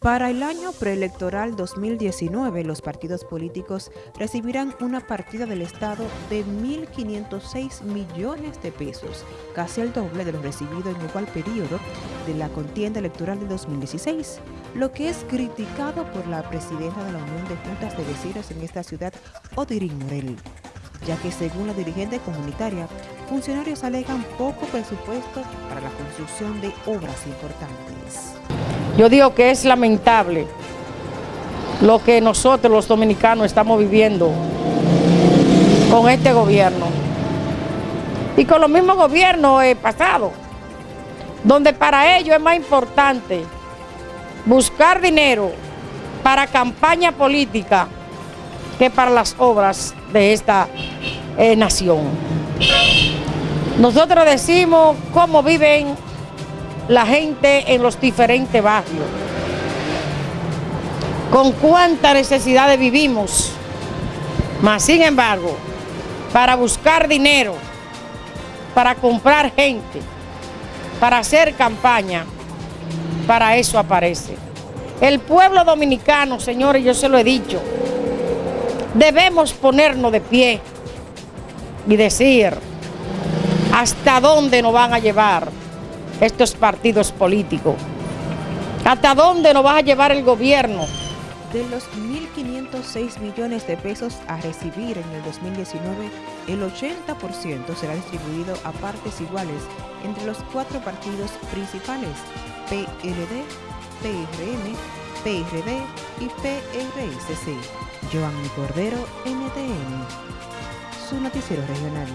Para el año preelectoral 2019, los partidos políticos recibirán una partida del Estado de 1.506 millones de pesos, casi el doble de lo recibido en igual periodo de la contienda electoral de 2016, lo que es criticado por la presidenta de la Unión de Juntas de Vecinos en esta ciudad, Odirin Morel, ya que según la dirigente comunitaria, funcionarios alegan poco presupuesto para la construcción de obras importantes. Yo digo que es lamentable lo que nosotros los dominicanos estamos viviendo con este gobierno y con los mismos gobiernos pasados, donde para ellos es más importante buscar dinero para campaña política que para las obras de esta eh, nación. Nosotros decimos cómo viven la gente en los diferentes barrios. Con cuántas necesidades vivimos. Mas, sin embargo, para buscar dinero, para comprar gente, para hacer campaña, para eso aparece. El pueblo dominicano, señores, yo se lo he dicho, debemos ponernos de pie y decir hasta dónde nos van a llevar estos partidos políticos. ¿Hasta dónde nos va a llevar el gobierno? De los 1.506 millones de pesos a recibir en el 2019, el 80% será distribuido a partes iguales entre los cuatro partidos principales, PLD, PRM, PRD y PRSC. Joanny Cordero, NTN, su noticiero regional.